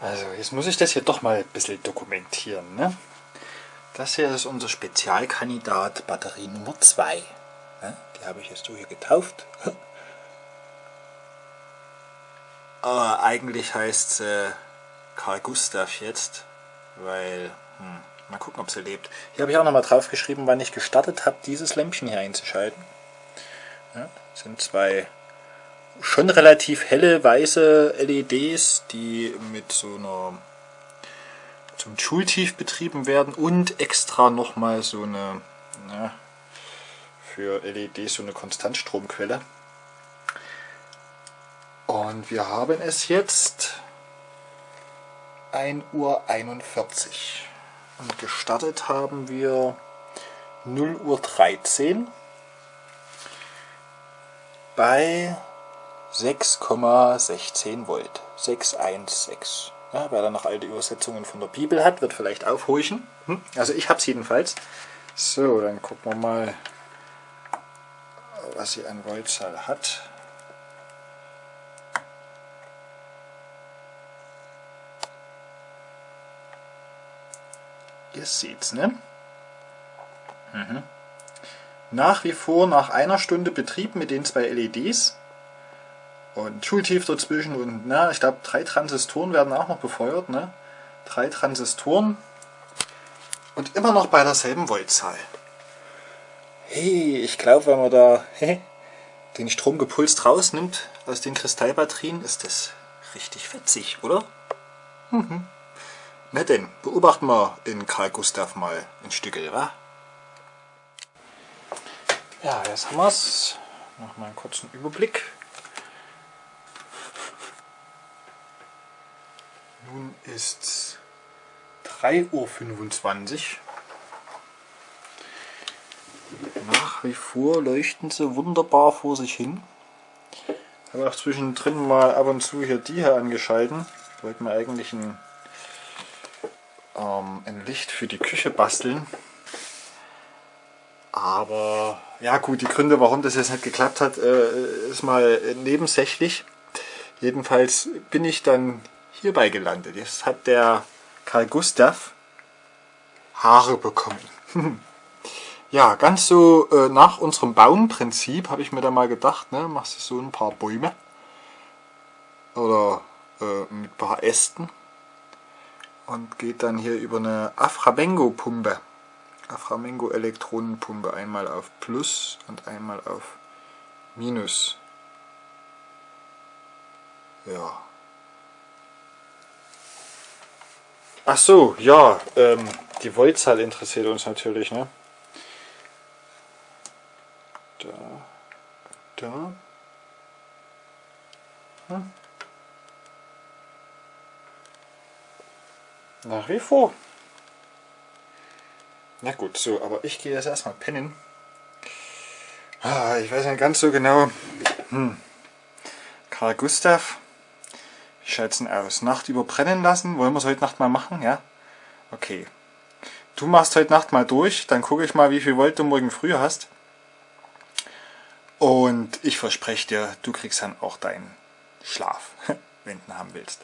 Also, jetzt muss ich das hier doch mal ein bisschen dokumentieren. Ne? Das hier ist unser Spezialkandidat Batterie Nummer 2. Ne? Die habe ich jetzt so hier getauft. Aber eigentlich heißt sie Karl Gustav jetzt, weil, hm, mal gucken, ob sie lebt. Hier habe ich auch nochmal drauf geschrieben, wann ich gestartet habe, dieses Lämpchen hier einzuschalten. Ja, sind zwei schon relativ helle weiße LEDs, die mit so einer zum Schultief betrieben werden und extra nochmal so eine na, für LEDs so eine Konstantstromquelle. Und wir haben es jetzt 1 Uhr 41 und gestartet haben wir 0 Uhr 13 bei 6,16 Volt. 616. Ja, wer da noch alte Übersetzungen von der Bibel hat, wird vielleicht aufhorchen. Hm? Also ich habe es jedenfalls. So, dann gucken wir mal, was sie an Voltzahl hat. Ihr seht's, ne? Mhm. Nach wie vor nach einer Stunde Betrieb mit den zwei LEDs und Schultief dazwischen und na, ich glaube drei Transistoren werden auch noch befeuert, ne? Drei Transistoren und immer noch bei derselben Voltzahl. Hey, ich glaube, wenn man da hey, den Strom gepulst rausnimmt aus den Kristallbatterien, ist das richtig fetzig, oder? Mhm. Na denn, beobachten wir in Karl Gustav mal ein Stückel, wa? Ja, jetzt haben wir es. Noch mal einen kurzen Überblick. Ist es 3.25 Uhr. Nach wie vor leuchten sie wunderbar vor sich hin. Ich habe auch zwischendrin mal ab und zu hier die hier angeschalten. Ich wollte mir eigentlich ein, ähm, ein Licht für die Küche basteln. Aber ja gut, die Gründe, warum das jetzt nicht geklappt hat, äh, ist mal nebensächlich. Jedenfalls bin ich dann hierbei gelandet. Jetzt hat der Karl Gustav Haare bekommen. ja, ganz so äh, nach unserem Baumprinzip habe ich mir da mal gedacht, ne, machst du so ein paar Bäume oder äh, mit ein paar Ästen und geht dann hier über eine Aframengo-Pumpe, Aframengo-Elektronenpumpe einmal auf Plus und einmal auf Minus. Ja. Ach so, ja, ähm, die Voltzahl interessiert uns natürlich, ne? Da, da. Hm. Nach wie vor. Na gut, so, aber ich gehe jetzt erstmal pennen. Ah, ich weiß nicht ganz so genau. Hm. Karl Gustav wie schaut's denn aus? Nacht überbrennen lassen? Wollen wir es heute Nacht mal machen? Ja? Okay. Du machst heute Nacht mal durch, dann gucke ich mal, wie viel Volt du morgen früh hast. Und ich verspreche dir, du kriegst dann auch deinen Schlaf, wenn du ihn haben willst.